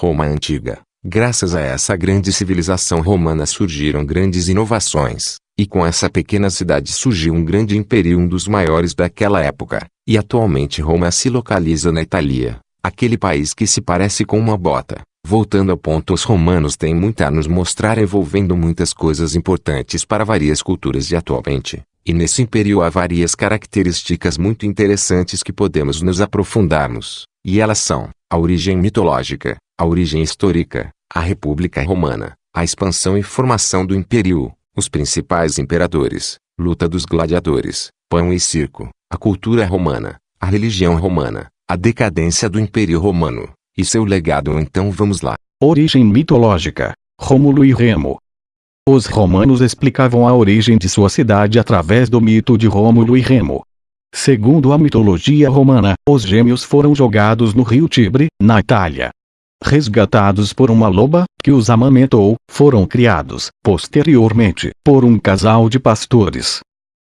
Roma Antiga. Graças a essa grande civilização romana surgiram grandes inovações, e com essa pequena cidade surgiu um grande império um dos maiores daquela época, e atualmente Roma se localiza na Itália, aquele país que se parece com uma bota. Voltando ao ponto os romanos têm muito a nos mostrar envolvendo muitas coisas importantes para várias culturas de atualmente, e nesse império há várias características muito interessantes que podemos nos aprofundarmos, e elas são, a origem mitológica, a origem histórica, a República Romana, a expansão e formação do império, os principais imperadores, luta dos gladiadores, pão e circo, a cultura romana, a religião romana, a decadência do Império Romano, e seu legado então vamos lá. Origem mitológica. Rômulo e Remo. Os romanos explicavam a origem de sua cidade através do mito de Rômulo e Remo. Segundo a mitologia romana, os gêmeos foram jogados no rio Tibre, na Itália. Resgatados por uma loba, que os amamentou, foram criados, posteriormente, por um casal de pastores.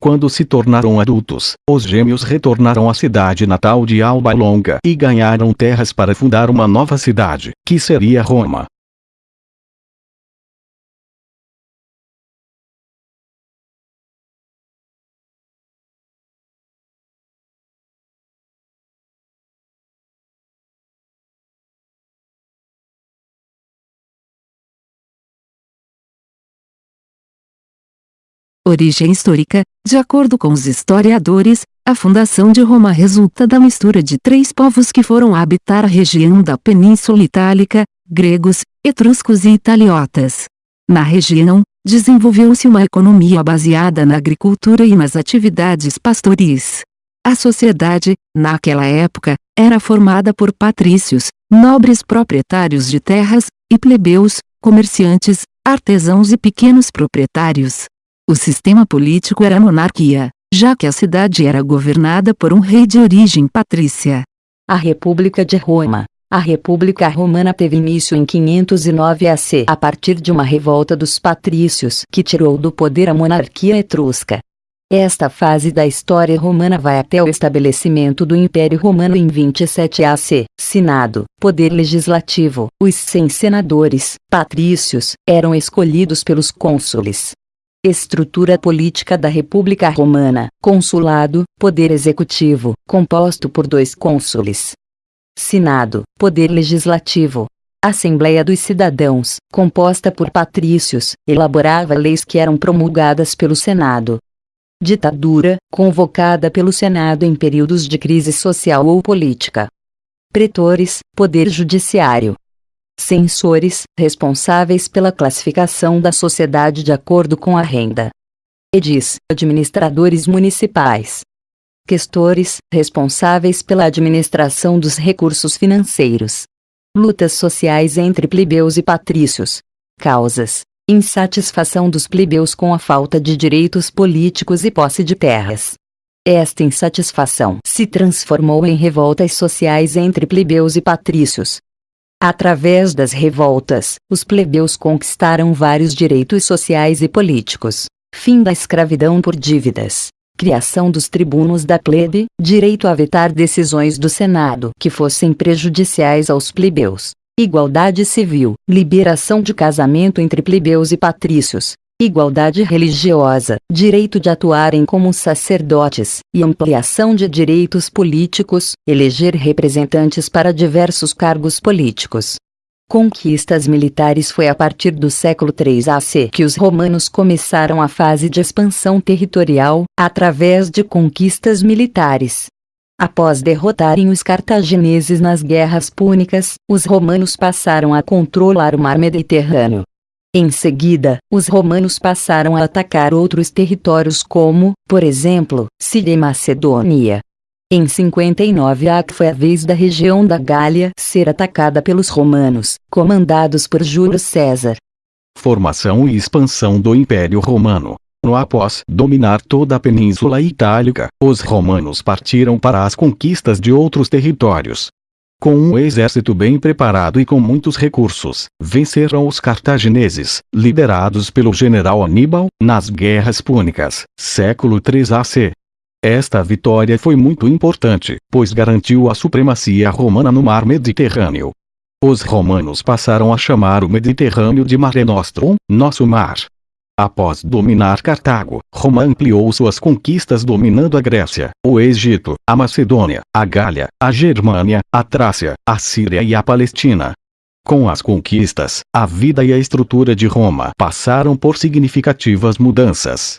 Quando se tornaram adultos, os gêmeos retornaram à cidade natal de Alba Longa e ganharam terras para fundar uma nova cidade, que seria Roma. Origem histórica, de acordo com os historiadores, a fundação de Roma resulta da mistura de três povos que foram habitar a região da Península Itálica, gregos, etruscos e italiotas. Na região, desenvolveu-se uma economia baseada na agricultura e nas atividades pastoris. A sociedade, naquela época, era formada por patrícios, nobres proprietários de terras, e plebeus, comerciantes, artesãos e pequenos proprietários. O sistema político era monarquia, já que a cidade era governada por um rei de origem patrícia. A República de Roma. A República Romana teve início em 509 AC a partir de uma revolta dos patrícios que tirou do poder a monarquia etrusca. Esta fase da história romana vai até o estabelecimento do Império Romano em 27 AC. Senado, poder legislativo. Os 100 senadores, patrícios, eram escolhidos pelos cônsules, Estrutura política da República Romana, consulado, poder executivo, composto por dois cônsules. Senado, poder legislativo. Assembleia dos Cidadãos, composta por patrícios, elaborava leis que eram promulgadas pelo Senado. Ditadura, convocada pelo Senado em períodos de crise social ou política. Pretores, poder judiciário, Censores, responsáveis pela classificação da sociedade de acordo com a renda. Edis, administradores municipais. Questores, responsáveis pela administração dos recursos financeiros. Lutas sociais entre plebeus e patrícios. Causas: insatisfação dos plebeus com a falta de direitos políticos e posse de terras. Esta insatisfação se transformou em revoltas sociais entre plebeus e patrícios, Através das revoltas, os plebeus conquistaram vários direitos sociais e políticos. Fim da escravidão por dívidas. Criação dos tribunos da plebe, direito a vetar decisões do Senado que fossem prejudiciais aos plebeus. Igualdade civil, liberação de casamento entre plebeus e patrícios, igualdade religiosa, direito de atuarem como sacerdotes, e ampliação de direitos políticos, eleger representantes para diversos cargos políticos. Conquistas militares Foi a partir do século III AC que os romanos começaram a fase de expansão territorial, através de conquistas militares. Após derrotarem os cartagineses nas guerras púnicas, os romanos passaram a controlar o mar Mediterrâneo, em seguida, os romanos passaram a atacar outros territórios como, por exemplo, Síria e Macedônia. Em 59 a foi a vez da região da Gália ser atacada pelos romanos, comandados por Júlio César. Formação e expansão do Império Romano. No após dominar toda a Península Itálica, os romanos partiram para as conquistas de outros territórios, com um exército bem preparado e com muitos recursos, venceram os cartagineses, liderados pelo general Aníbal, nas guerras púnicas, século 3 AC. Esta vitória foi muito importante, pois garantiu a supremacia romana no mar Mediterrâneo. Os romanos passaram a chamar o Mediterrâneo de Mare Nostrum, nosso mar. Após dominar Cartago, Roma ampliou suas conquistas dominando a Grécia, o Egito, a Macedônia, a Gália, a Germânia, a Trácia, a Síria e a Palestina. Com as conquistas, a vida e a estrutura de Roma passaram por significativas mudanças.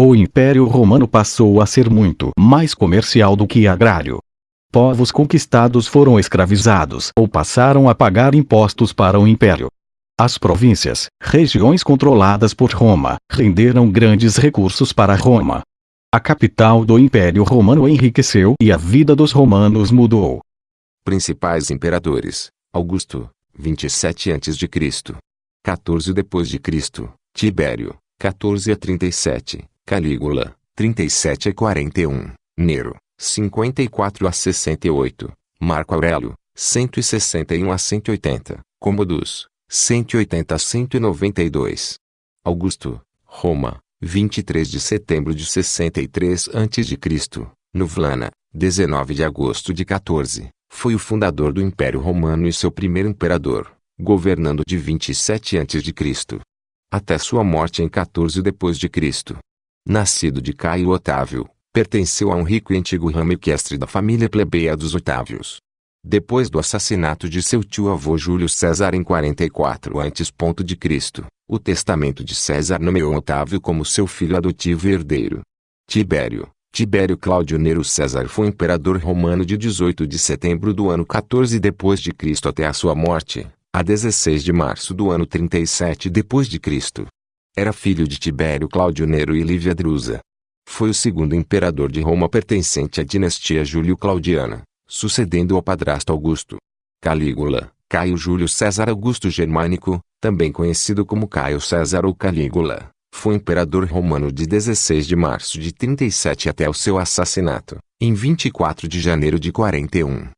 O Império Romano passou a ser muito mais comercial do que agrário. Povos conquistados foram escravizados ou passaram a pagar impostos para o Império. As províncias, regiões controladas por Roma, renderam grandes recursos para Roma. A capital do Império Romano enriqueceu e a vida dos romanos mudou. Principais imperadores: Augusto, 27 a.C. 14 depois de Cristo, Tibério, 14 a 37, Calígula, 37 a 41, Nero, 54 a 68, Marco Aurélio, 161 a 180, Commodus, 180 a 192. Augusto, Roma, 23 de setembro de 63 a.C., Nublana, 19 de agosto de 14, foi o fundador do Império Romano e seu primeiro imperador, governando de 27 a.C. até sua morte em 14 depois de Cristo. Nascido de Caio Otávio, pertenceu a um rico e antigo ramo equestre da família plebeia dos Otávios. Depois do assassinato de seu tio-avô Júlio César em 44 a.C., o testamento de César nomeou Otávio como seu filho adotivo e herdeiro. Tibério, Tibério Cláudio Nero César foi imperador romano de 18 de setembro do ano 14 depois de Cristo até a sua morte, a 16 de março do ano 37 depois de Cristo. Era filho de Tibério Cláudio Nero e Lívia Drusa. Foi o segundo imperador de Roma pertencente à dinastia Júlio-Claudiana sucedendo ao padrasto Augusto. Calígula, Caio Júlio César Augusto Germânico, também conhecido como Caio César ou Calígula, foi imperador romano de 16 de março de 37 até o seu assassinato, em 24 de janeiro de 41.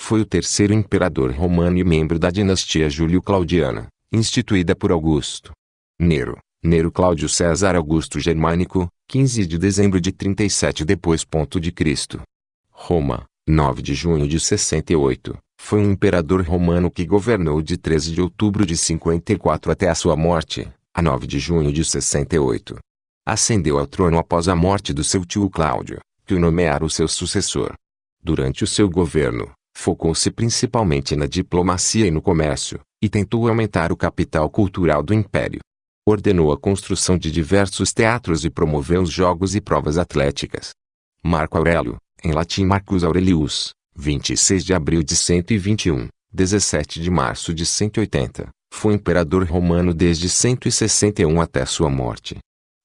Foi o terceiro imperador romano e membro da dinastia Júlio-Claudiana, instituída por Augusto. Nero, Nero Cláudio César Augusto Germânico, 15 de dezembro de 37 depois ponto de Cristo. Roma, 9 de junho de 68, foi um imperador romano que governou de 13 de outubro de 54 até a sua morte, a 9 de junho de 68. Ascendeu ao trono após a morte do seu tio Cláudio, que o nomeara o seu sucessor. Durante o seu governo, focou-se principalmente na diplomacia e no comércio, e tentou aumentar o capital cultural do império. Ordenou a construção de diversos teatros e promoveu os jogos e provas atléticas. Marco Aurélio, em latim Marcus Aurelius, 26 de abril de 121, 17 de março de 180, foi imperador romano desde 161 até sua morte.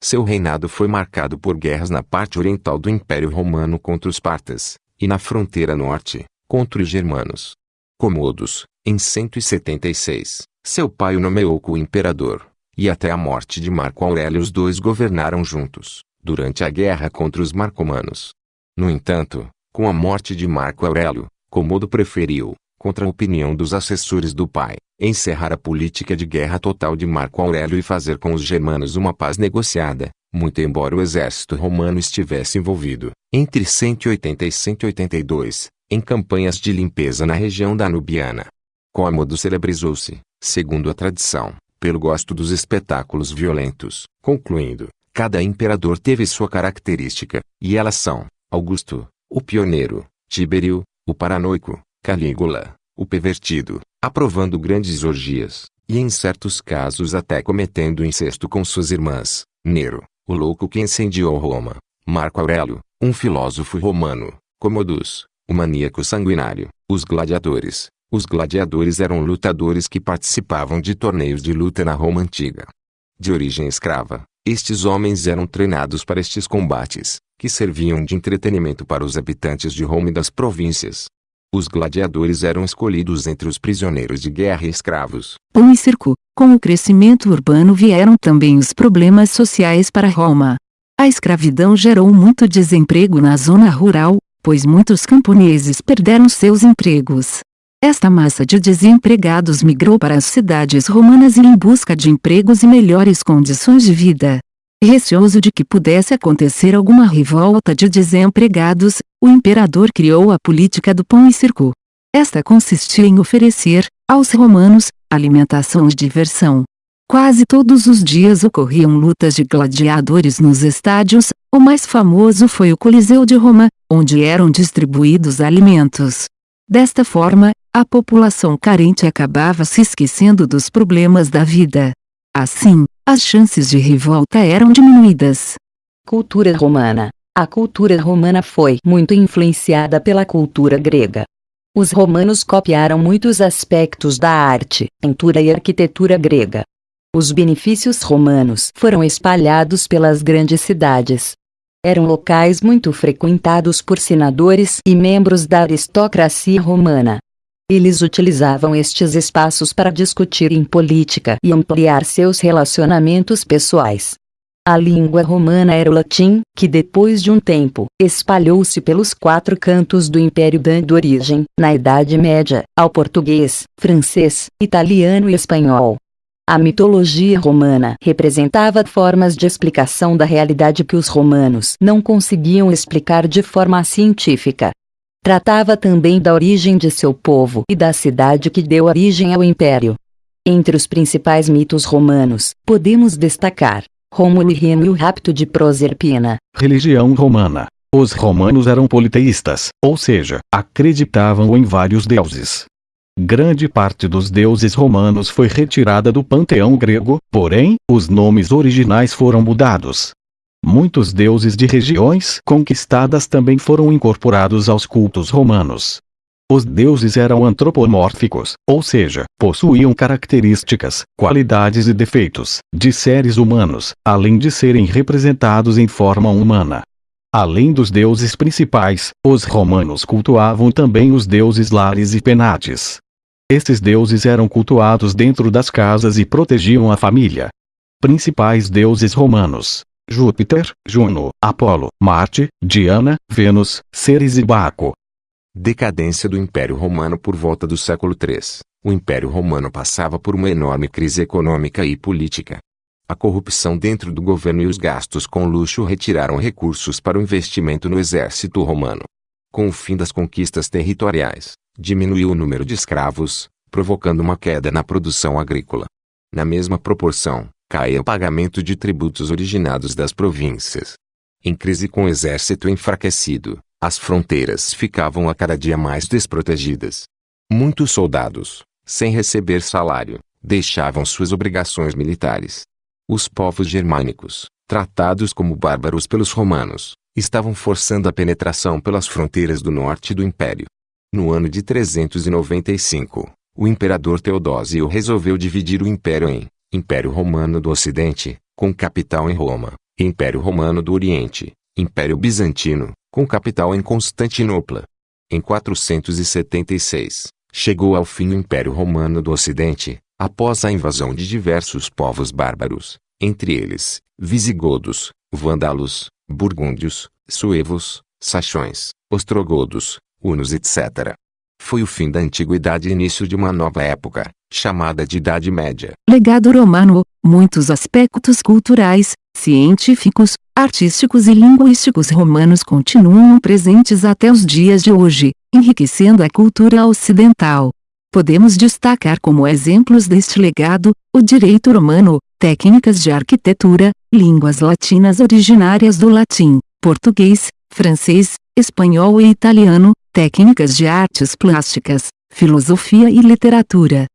Seu reinado foi marcado por guerras na parte oriental do Império Romano contra os partas, e na fronteira norte, contra os germanos. Comodos, em 176, seu pai o nomeou co-imperador, e até a morte de Marco Aurélio os dois governaram juntos, durante a guerra contra os marcomanos. No entanto, com a morte de Marco Aurélio, Comodo preferiu, contra a opinião dos assessores do pai, encerrar a política de guerra total de Marco Aurélio e fazer com os germanos uma paz negociada, muito embora o exército romano estivesse envolvido, entre 180 e 182, em campanhas de limpeza na região danubiana. Cômodo celebrizou-se, segundo a tradição, pelo gosto dos espetáculos violentos, concluindo, cada imperador teve sua característica, e elas são, Augusto, o pioneiro, Tíberio, o paranoico, Calígula, o pervertido, aprovando grandes orgias, e em certos casos até cometendo incesto com suas irmãs, Nero, o louco que incendiou Roma, Marco Aurélio, um filósofo romano, Commodus, o maníaco sanguinário, os gladiadores. Os gladiadores eram lutadores que participavam de torneios de luta na Roma antiga. De origem escrava, estes homens eram treinados para estes combates, que serviam de entretenimento para os habitantes de Roma e das províncias. Os gladiadores eram escolhidos entre os prisioneiros de guerra e escravos. Pão e circo. Com o crescimento urbano vieram também os problemas sociais para Roma. A escravidão gerou muito desemprego na zona rural, pois muitos camponeses perderam seus empregos. Esta massa de desempregados migrou para as cidades romanas em busca de empregos e melhores condições de vida. Receoso de que pudesse acontecer alguma revolta de desempregados, o imperador criou a política do pão e circo. Esta consistia em oferecer, Aos romanos, alimentação e diversão. Quase todos os dias ocorriam lutas de gladiadores nos estádios, o mais famoso foi o Coliseu de Roma, onde eram distribuídos alimentos. Desta forma, a população carente acabava se esquecendo dos problemas da vida. Assim, as chances de revolta eram diminuídas. Cultura romana. A cultura romana foi muito influenciada pela cultura grega. Os romanos copiaram muitos aspectos da arte, pintura e arquitetura grega. Os benefícios romanos foram espalhados pelas grandes cidades. Eram locais muito frequentados por senadores e membros da aristocracia romana. Eles utilizavam estes espaços para discutir em política e ampliar seus relacionamentos pessoais. A língua romana era o latim, que depois de um tempo, espalhou-se pelos quatro cantos do império dando origem, na Idade Média, ao português, francês, italiano e espanhol. A mitologia romana representava formas de explicação da realidade que os romanos não conseguiam explicar de forma científica. Tratava também da origem de seu povo e da cidade que deu origem ao império. Entre os principais mitos romanos, podemos destacar Rômulo e Remo e o rapto de Proserpina. Religião romana. Os romanos eram politeístas, ou seja, acreditavam em vários deuses. Grande parte dos deuses romanos foi retirada do panteão grego, porém, os nomes originais foram mudados. Muitos deuses de regiões conquistadas também foram incorporados aos cultos romanos. Os deuses eram antropomórficos, ou seja, possuíam características, qualidades e defeitos de seres humanos, além de serem representados em forma humana. Além dos deuses principais, os romanos cultuavam também os deuses Lares e Penates. Estes deuses eram cultuados dentro das casas e protegiam a família. Principais deuses romanos: Júpiter, Juno, Apolo, Marte, Diana, Vênus, Ceres e Baco. Decadência do Império Romano por volta do século III. O Império Romano passava por uma enorme crise econômica e política. A corrupção dentro do governo e os gastos com luxo retiraram recursos para o investimento no exército romano. Com o fim das conquistas territoriais, diminuiu o número de escravos, provocando uma queda na produção agrícola. Na mesma proporção, caía o pagamento de tributos originados das províncias. Em crise com o exército enfraquecido, as fronteiras ficavam a cada dia mais desprotegidas. Muitos soldados, sem receber salário, deixavam suas obrigações militares. Os povos germânicos, tratados como bárbaros pelos romanos, estavam forçando a penetração pelas fronteiras do norte do império. No ano de 395, o imperador Teodósio resolveu dividir o império em Império Romano do Ocidente, com capital em Roma, Império Romano do Oriente, Império Bizantino, com capital em Constantinopla. Em 476, chegou ao fim o Império Romano do Ocidente, após a invasão de diversos povos bárbaros, entre eles, visigodos, vândalos, burgúndios, suevos, sachões, ostrogodos, hunos etc. Foi o fim da antiguidade e início de uma nova época, chamada de Idade Média. Legado romano, muitos aspectos culturais, científicos, artísticos e linguísticos romanos continuam presentes até os dias de hoje, enriquecendo a cultura ocidental. Podemos destacar como exemplos deste legado, o direito romano, técnicas de arquitetura, línguas latinas originárias do latim, português, francês, espanhol e italiano, técnicas de artes plásticas, filosofia e literatura,